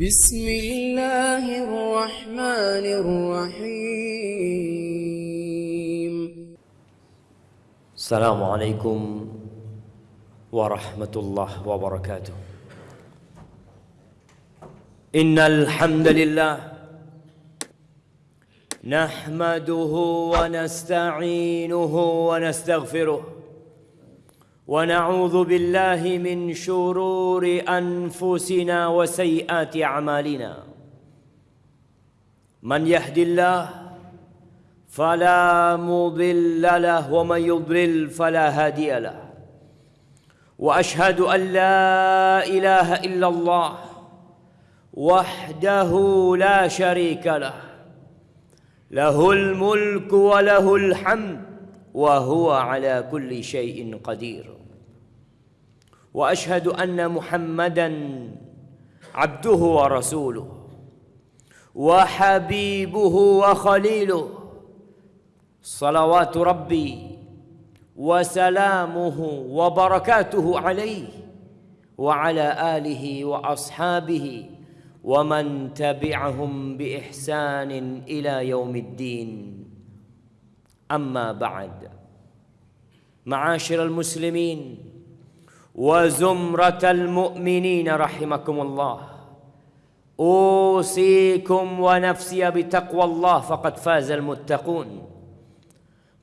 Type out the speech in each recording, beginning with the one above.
بسم الله الرحمن الرحيم. السلام عليكم ورحمة الله وبركاته. إن الحمد لله نحمده ونستعينه ونستغفره. ونعوذ بالله من شرور أنفسنا وسيئات أعمالنا. من يهد الله فلا مضل له ومن يضلل فلا هادي له. وأشهد أن لا إله إلا الله وحده لا شريك له. له الملك وله الحمد وهو على كل شيء قدير. وأشهد أن محمدا عبده ورسوله وحبيبه وخليله. صلوات ربي وسلامه وبركاته عليه وعلى آله وأصحابه ومن تبعهم بإحسان إلى يوم الدين. أما بعد معاشر المسلمين وزمرة المؤمنين رحمكم الله. أوصيكم ونفسي بتقوى الله فقد فاز المتقون.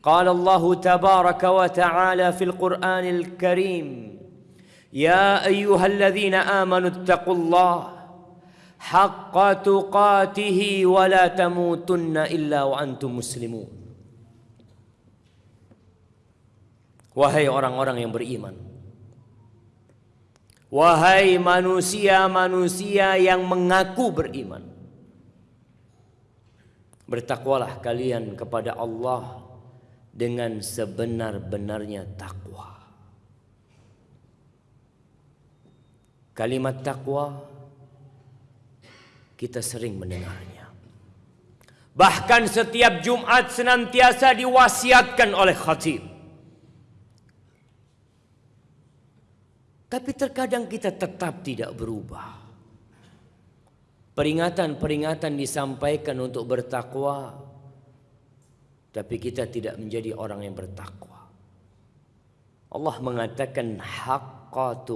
قال الله تبارك وتعالى في القرآن الكريم يا أيها الذين آمنوا اتقوا الله حق تقاته ولا تموتن إلا وأنتم مسلمون. wahai orang-orang yang beriman. Wahai manusia-manusia yang mengaku beriman bertakwalah kalian kepada Allah dengan sebenar-benarnya takwa. Kalimat takwa kita sering mendengarnya. Bahkan setiap Jumat senantiasa diwasiatkan oleh khatib. Tapi terkadang kita tetap tidak berubah. Peringatan-peringatan disampaikan untuk bertakwa, tapi kita tidak menjadi orang yang bertakwa. Allah mengatakan haqqa.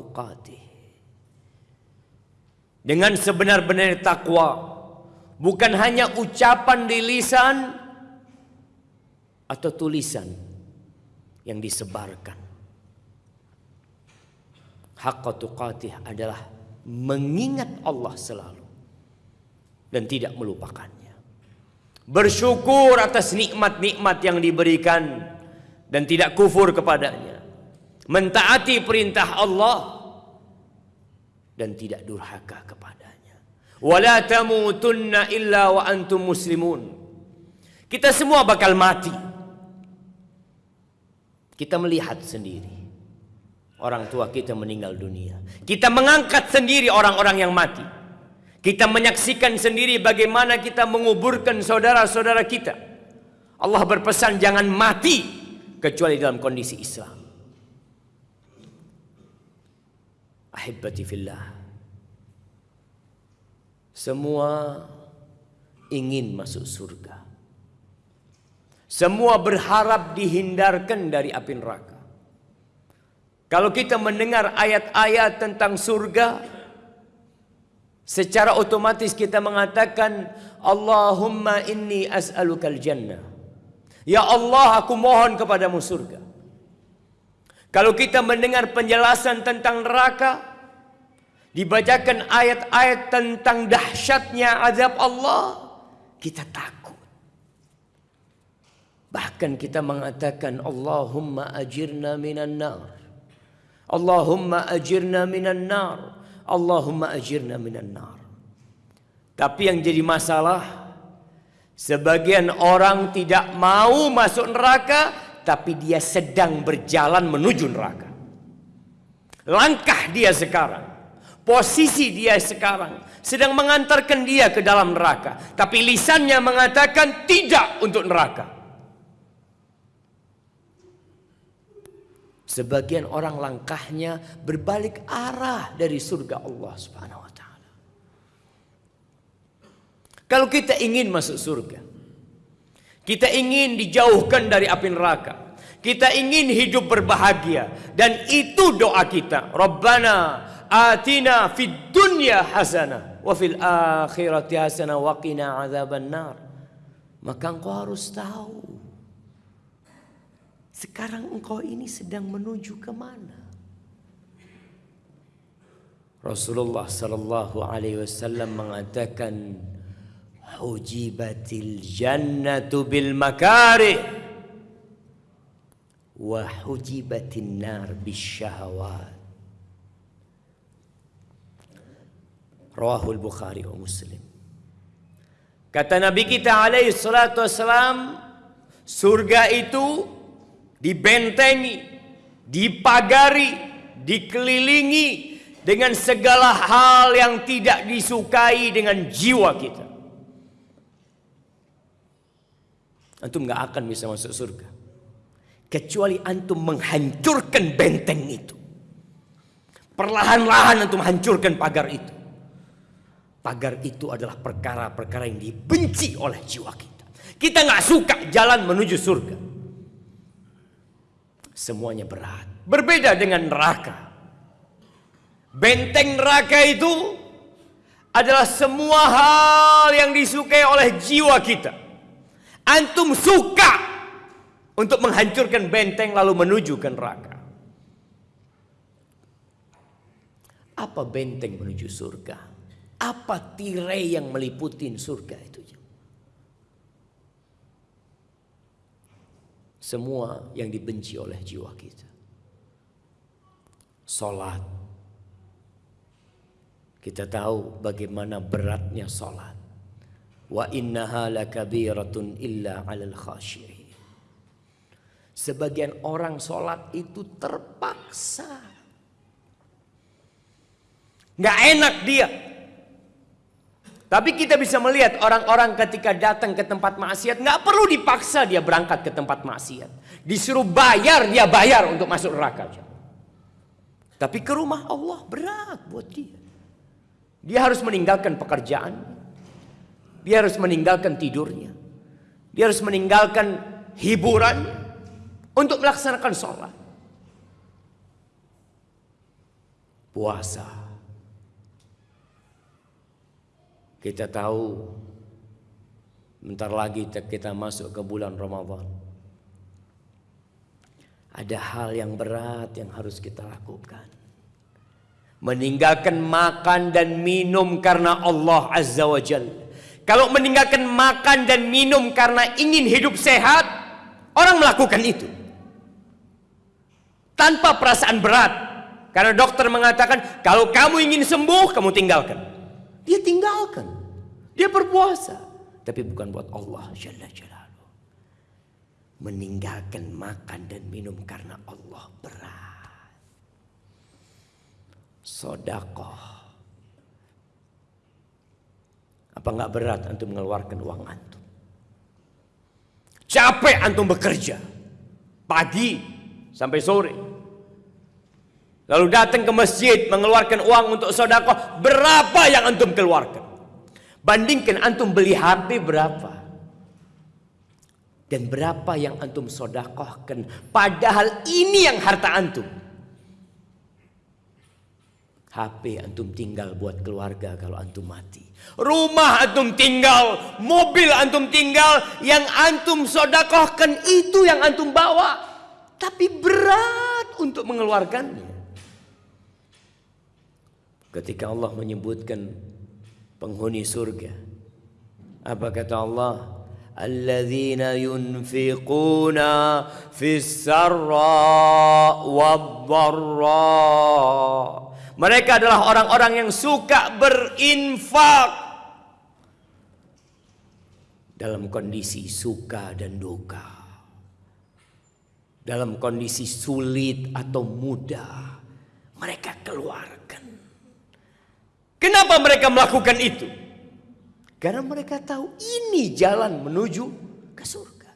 Dengan sebenar-benar takwa, bukan hanya ucapan di lisan atau tulisan yang disebarkan. Haqqa tuqatih adalah mengingat Allah selalu dan tidak melupakannya. Bersyukur atas nikmat-nikmat yang diberikan dan tidak kufur kepadanya. Mentaati perintah Allah dan tidak durhaka kepadanya. Wala tamutunna illa wa antum muslimun. Kita semua bakal mati. Kita melihat sendiri orang tua kita meninggal dunia kita mengangkat sendiri orang-orang yang mati kita menyaksikan sendiri bagaimana kita menguburkan saudara-saudara kita. Allah berpesan jangan mati kecuali dalam kondisi Islam. Ahibbati fillah. Semua ingin masuk surga. Semua berharap dihindarkan dari api neraka. Kalau kita mendengar ayat-ayat tentang surga, secara otomatis kita mengatakan Allahumma inni as'alukal jannah. Ya Allah, aku mohon kepadamu surga. Kalau kita mendengar penjelasan tentang neraka, dibacakan ayat-ayat tentang dahsyatnya azab Allah, kita takut. Bahkan kita mengatakan Allahumma ajirna minan nar. Allahumma ajirna minan nar. Allahumma ajirna minan nar. Tapi yang jadi masalah sebagian orang tidak mau masuk neraka tapi dia sedang berjalan menuju neraka. Langkah dia sekarang, posisi dia sekarang sedang mengantarkan dia ke dalam neraka, tapi lisannya mengatakan tidak untuk neraka. Sebagian orang langkahnya berbalik arah dari surga Allah Subhanahu wa taala. Kalau kita ingin masuk surga, kita ingin dijauhkan dari api neraka, kita ingin hidup berbahagia dan itu doa kita. Rabbana atina fid dunya hasanah wa fil akhirati hasanah wa qina adzabannar. Maka engkau harus tahu sekarang engkau ini sedang menuju ke mana? Rasulullah sallallahu alaihi wasallam mengatakan hujibatil jannatu bil makarih wa hujibatin nar bis syahawat Rawahul Bukhari wa Muslim Kata Nabi kita alaihi salatu wassalam surga itu dibentengi dipagari dikelilingi dengan segala hal yang tidak disukai dengan jiwa kita. Antum nggak akan bisa masuk surga kecuali antum menghancurkan benteng itu. Perlahan-lahan antum hancurkan pagar itu. Pagar itu adalah perkara-perkara yang dibenci oleh jiwa kita. Kita nggak suka jalan menuju surga. Semuanya berat. Berbeda dengan neraka. Benteng neraka itu adalah semua hal yang disukai oleh jiwa kita. Antum suka untuk menghancurkan benteng lalu menuju ke neraka. Apa benteng menuju surga? Apa tirai yang meliputi surga itu? Semua yang dibenci oleh jiwa kita. Salat, kita tahu bagaimana beratnya salat. Wa innaha lakabiratun illa 'alal khashiyin. Sebagian orang salat itu terpaksa. Nggak enak dia. Tapi kita bisa melihat orang-orang ketika datang ke tempat maksiat nggak perlu dipaksa dia berangkat ke tempat maksiat. Disuruh bayar dia bayar untuk masuk neraka. Tapi ke rumah Allah berat buat dia. Dia harus meninggalkan pekerjaan. Dia harus meninggalkan tidurnya. Dia harus meninggalkan hiburan untuk melaksanakan sholat. Puasa. Kita tahu bentar lagi kita masuk ke bulan Ramadan. Ada hal yang berat yang harus kita lakukan meninggalkan makan dan minum karena Allah Azza wa Jal. Kalau meninggalkan makan dan minum karena ingin hidup sehat, orang melakukan itu. Tanpa perasaan berat. Karena dokter mengatakan, kalau kamu ingin sembuh, kamu tinggalkan. Dia tinggalkan. Dia berpuasa. Tapi bukan buat Allah. Meninggalkan makan dan minum karena Allah berat sodakoh. Apa nggak berat antum mengeluarkan uang antum? Capek antum bekerja pagi sampai sore. Lalu datang ke masjid mengeluarkan uang untuk sodakoh. Berapa yang antum keluarkan? Bandingkan antum beli HP berapa? Dan berapa yang antum sodakohkan? Padahal ini yang harta antum. HP antum tinggal buat keluarga kalau antum mati. Rumah antum tinggal, mobil antum tinggal, yang antum sodakohkan itu yang antum bawa. Tapi berat untuk mengeluarkannya. Ketika Allah menyebutkan penghuni surga. Apa kata Allah? Alladzina yunfiquna fis sarra wad mereka adalah orang-orang yang suka berinfak dalam kondisi suka dan duka. Dalam kondisi sulit atau mudah, mereka keluarkan. Kenapa mereka melakukan itu? Karena mereka tahu ini jalan menuju ke surga.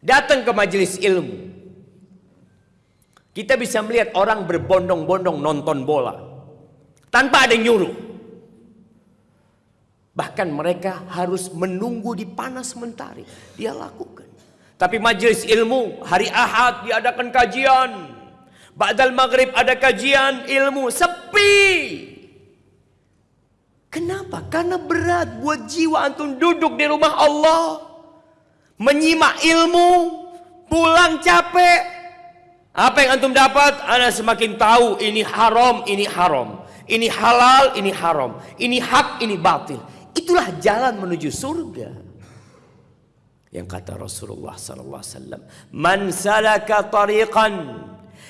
Datang ke majelis ilmu, kita bisa melihat orang berbondong-bondong nonton bola. Tanpa ada yang nyuruh. Bahkan mereka harus menunggu di panas mentari. Dia lakukan. Tapi majelis ilmu hari Ahad diadakan kajian. Ba'dal maghrib ada kajian ilmu. Sepi. Kenapa? Karena berat buat jiwa antum duduk di rumah Allah. Menyimak ilmu. Pulang capek. Apa yang antum dapat? Anda semakin tahu ini haram, ini haram. Ini halal, ini haram. Ini hak, ini batil. Itulah jalan menuju surga. Yang kata Rasulullah sallallahu alaihi wasallam, "Man salaka tariqan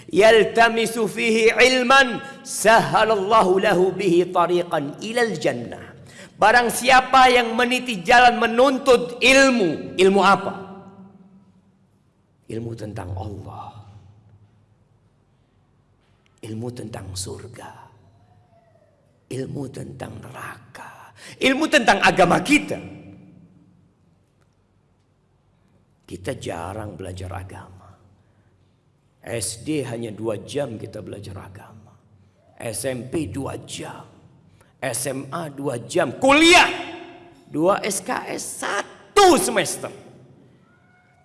yaltamisu fihi ilman, sahalallahu lahu bihi tariqan ilal jannah." Barang siapa yang meniti jalan menuntut ilmu, ilmu apa? Ilmu tentang Allah ilmu tentang surga, ilmu tentang neraka, ilmu tentang agama kita. Kita jarang belajar agama. SD hanya dua jam kita belajar agama. SMP dua jam. SMA dua jam. Kuliah dua SKS satu semester.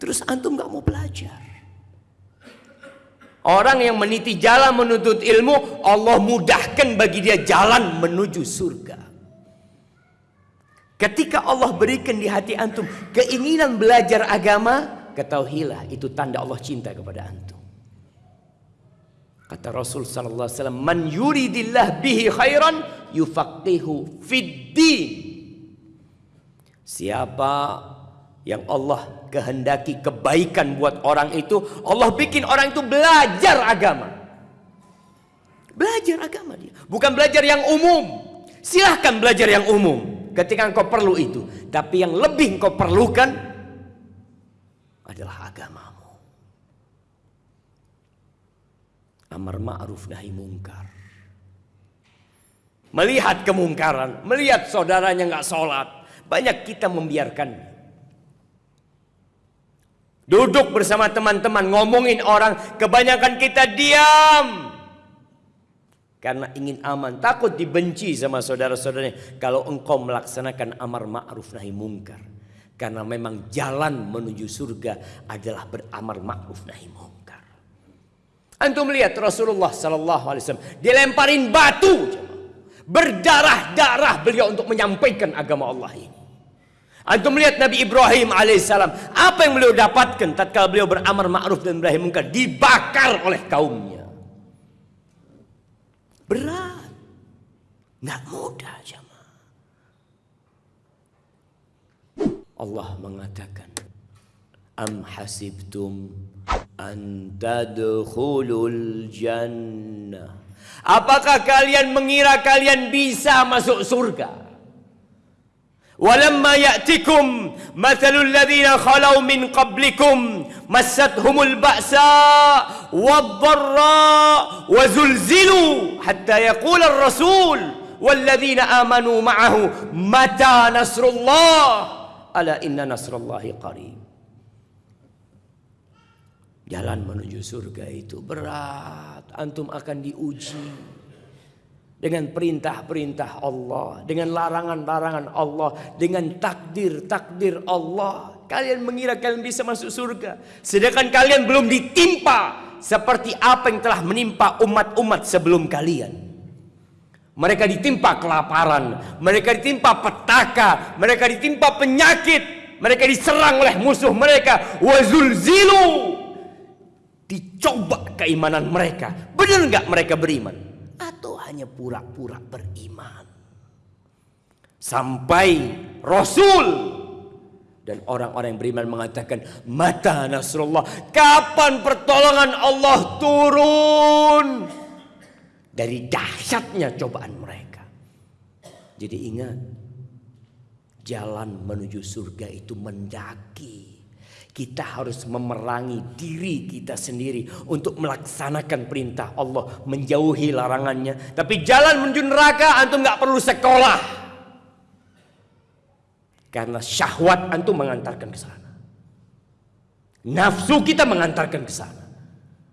Terus antum gak mau belajar. Orang yang meniti jalan menuntut ilmu, Allah mudahkan bagi dia jalan menuju surga. Ketika Allah berikan di hati antum keinginan belajar agama, ketahuilah itu tanda Allah cinta kepada antum. Kata Rasul sallallahu alaihi wasallam, "Man yuridillah bihi khairan yufaqihu fid din." Siapa yang Allah kehendaki kebaikan buat orang itu, Allah bikin orang itu belajar agama. Belajar agama dia, bukan belajar yang umum. Silahkan belajar yang umum ketika engkau perlu itu, tapi yang lebih engkau perlukan adalah agamamu. Amar ma'ruf nahi mungkar. Melihat kemungkaran, melihat saudaranya nggak sholat, banyak kita membiarkan Duduk bersama teman-teman ngomongin orang, kebanyakan kita diam. Karena ingin aman, takut dibenci sama saudara-saudaranya kalau engkau melaksanakan amar ma'ruf nahi mungkar. Karena memang jalan menuju surga adalah beramar ma'ruf nahi mungkar. Antum melihat Rasulullah sallallahu alaihi wasallam dilemparin batu berdarah-darah beliau untuk menyampaikan agama Allah ini. Antum melihat Nabi Ibrahim alaihissalam apa yang beliau dapatkan tatkala beliau beramar ma'ruf dan Ibrahim mungkar dibakar oleh kaumnya. Berat. Nggak mudah jemaah. Allah mengatakan Am hasibtum an tadkhulul jannah Apakah kalian mengira kalian bisa masuk surga? ولما يأتكم مثل الذين خلوا من قبلكم مستهم البأساء والضراء وزلزلوا حتى يقول الرسول والذين آمنوا معه متى نصر الله ألا إن نصر الله قريب Jalan menuju surga itu berat. Antum akan diuji dengan perintah-perintah Allah, dengan larangan-larangan Allah, dengan takdir-takdir Allah. Kalian mengira kalian bisa masuk surga, sedangkan kalian belum ditimpa seperti apa yang telah menimpa umat-umat sebelum kalian. Mereka ditimpa kelaparan, mereka ditimpa petaka, mereka ditimpa penyakit, mereka diserang oleh musuh mereka, wazulzilu. Dicoba keimanan mereka. Benar nggak mereka beriman? atau hanya pura-pura beriman. Sampai Rasul dan orang-orang yang beriman mengatakan, "Mata Nasrullah, kapan pertolongan Allah turun?" Dari dahsyatnya cobaan mereka. Jadi ingat, jalan menuju surga itu mendaki. Kita harus memerangi diri kita sendiri untuk melaksanakan perintah Allah, menjauhi larangannya. Tapi jalan menuju neraka antum nggak perlu sekolah. Karena syahwat antum mengantarkan ke sana. Nafsu kita mengantarkan ke sana.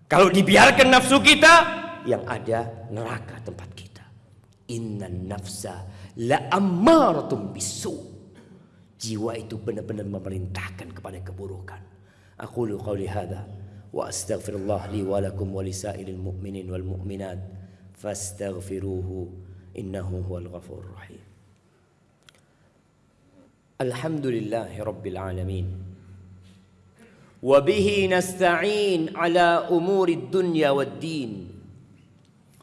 Kalau dibiarkan nafsu kita, yang ada neraka tempat kita. Inna nafsa la ammaratum bisu. Jiwa itu benar-benar memerintahkan kepada keburukan. Aku lu qawli hadha wa astaghfirullah li wa lakum wa lisairil mu'minin wal mu'minat fastaghfiruhu innahu huwal ghafurur rahim. Alhamdulillahi rabbil alamin. وبه نستعين على امور الدنيا والدين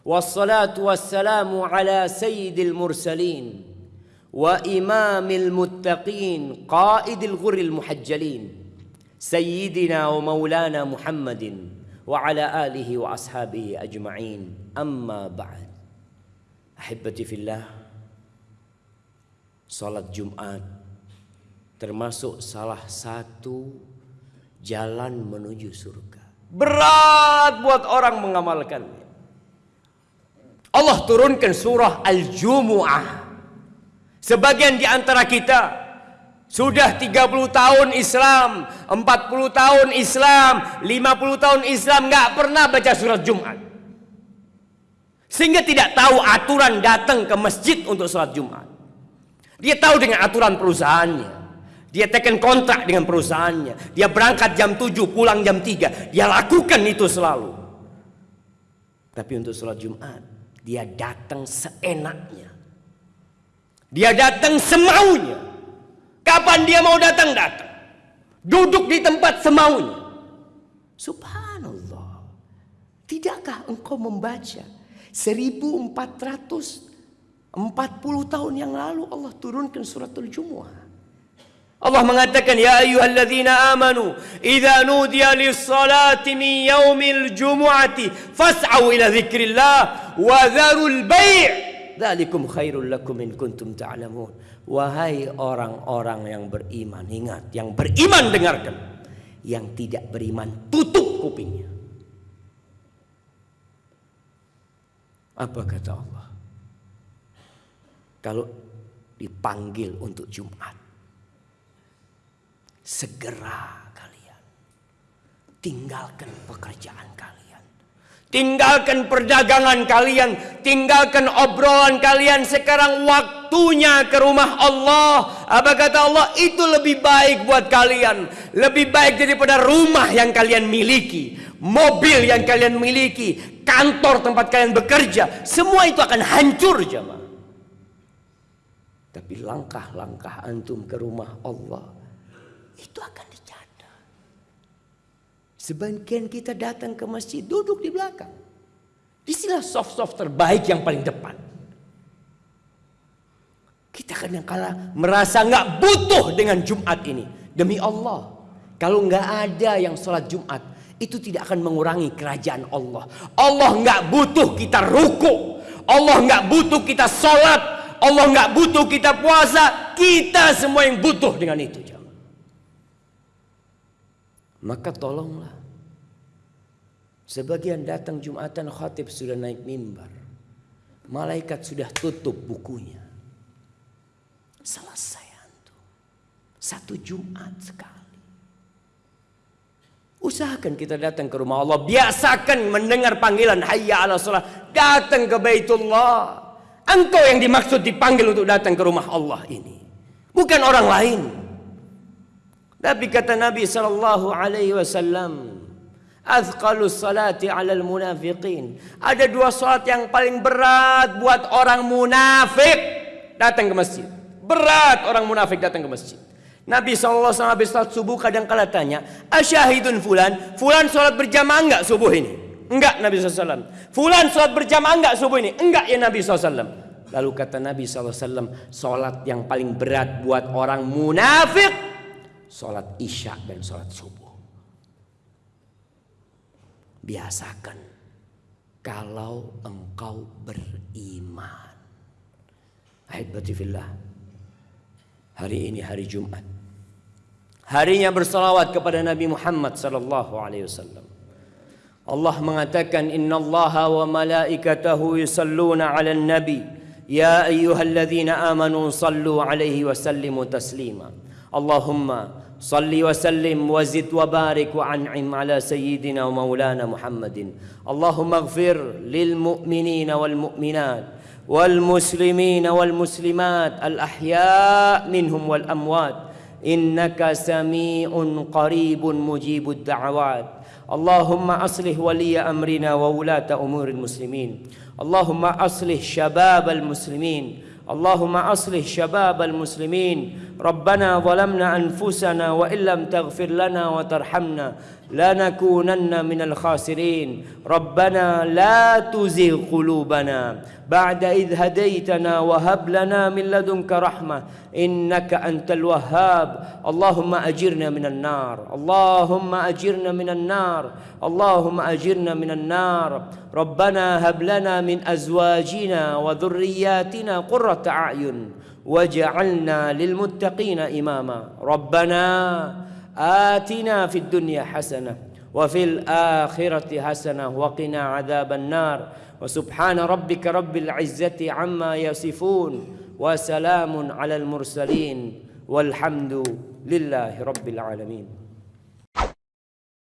والصلاه والسلام على سيد المرسلين Wassalamu ala sayyidil mursalin. wa imamil muttaqin qaidil ghuril muhajjalin sayyidina wa maulana Muhammadin wa ala alihi wa ashabihi ajma'in. Amma ba'd. Ahibbati fillah salat Jumat termasuk salah satu jalan menuju surga. Berat buat orang mengamalkannya. Allah turunkan surah Al-Jumu'ah. Sebagian di antara kita sudah 30 tahun Islam, 40 tahun Islam, 50 tahun Islam nggak pernah baca surat Jumat. Sehingga tidak tahu aturan datang ke masjid untuk sholat Jumat. Dia tahu dengan aturan perusahaannya. Dia tekan kontrak dengan perusahaannya. Dia berangkat jam 7, pulang jam 3. Dia lakukan itu selalu. Tapi untuk sholat Jumat, dia datang seenaknya. Dia datang semaunya. Kapan dia mau datang, datang. Duduk di tempat semaunya. Subhanallah. Tidakkah engkau membaca 1440 tahun yang lalu Allah turunkan suratul Jumu'ah. Allah mengatakan ya ayyuhalladzina amanu idza nudiya lis-salati min yaumil jumu'ati fas'au ila dzikrillah wa dzarul bai' dzalikum khairul lakum in kuntum ta'lamun. Wahai orang-orang yang beriman ingat yang beriman dengarkan. Yang tidak beriman tutup kupingnya. Apa kata Allah? Kalau dipanggil untuk Jumat segera kalian tinggalkan pekerjaan kalian tinggalkan perdagangan kalian tinggalkan obrolan kalian sekarang waktunya ke rumah Allah. Apa kata Allah? Itu lebih baik buat kalian. Lebih baik daripada rumah yang kalian miliki mobil yang kalian miliki kantor tempat kalian bekerja. Semua itu akan hancur jemaah. Tapi langkah-langkah antum ke rumah Allah itu akan dicatat. Sebagian kita datang ke masjid duduk di belakang. Di sinilah soft-soft terbaik yang paling depan. Kita kadang kala merasa nggak butuh dengan Jumat ini. Demi Allah. Kalau nggak ada yang sholat Jumat. Itu tidak akan mengurangi kerajaan Allah. Allah nggak butuh kita ruku. Allah nggak butuh kita sholat. Allah nggak butuh kita puasa. Kita semua yang butuh dengan itu. Maka tolonglah. Sebagian datang Jumatan khatib sudah naik mimbar. Malaikat sudah tutup bukunya. Selesai antum. Satu Jumat sekali. Usahakan kita datang ke rumah Allah. Biasakan mendengar panggilan hayya ala salat. Datang ke Baitullah. Engkau yang dimaksud dipanggil untuk datang ke rumah Allah ini. Bukan orang lain. Tapi kata Nabi sallallahu alaihi wasallam, azqalus salati 'alal munafiqin. Ada dua salat yang paling berat buat orang munafik datang ke masjid. Berat orang munafik datang ke masjid. Nabi SAW habis salat subuh kadang kala tanya, Asyahidun fulan, fulan salat berjamaah enggak subuh ini? Enggak Nabi SAW. Fulan salat berjamaah enggak subuh ini? Enggak ya Nabi SAW. Lalu kata Nabi SAW, salat yang paling berat buat orang munafik sholat isya dan sholat subuh. Biasakan kalau engkau beriman. Ahibbatifillah. Hari ini hari Jumat. Harinya bersalawat kepada Nabi Muhammad sallallahu alaihi wasallam. Allah mengatakan innallaha wa malaikatahu yusalluna 'alan nabi ya ayyuhalladzina amanu sallu 'alaihi wa sallimu taslima. اللهم صل وسلم وزد وبارك وأنعم على سيدنا ومولانا محمد. اللهم اغفر للمؤمنين والمؤمنات والمسلمين والمسلمات الأحياء منهم والأموات. إنك سميع قريب مجيب الدعوات. اللهم أصلح ولي أمرنا وولاة أمور المسلمين. اللهم أصلح شباب المسلمين. اللهم أصلح شباب المسلمين. ربنا ظلمنا أنفسنا وإن لم تغفر لنا وترحمنا لنكونن من الخاسرين. ربنا لا تزغ قلوبنا بعد إذ هديتنا وهب لنا من لدنك رحمة إنك أنت الوهاب. اللهم أجرنا من النار. اللهم أجرنا من النار. اللهم أجرنا من النار. ربنا هب لنا من أزواجنا وذرياتنا قرة أعين. واجعلنا للمتقين إماما. ربنا آتنا في الدنيا حسنة وفي الآخرة حسنة وقنا عذاب النار. وسبحان ربك رب العزة عما يصفون وسلام على المرسلين والحمد لله رب العالمين.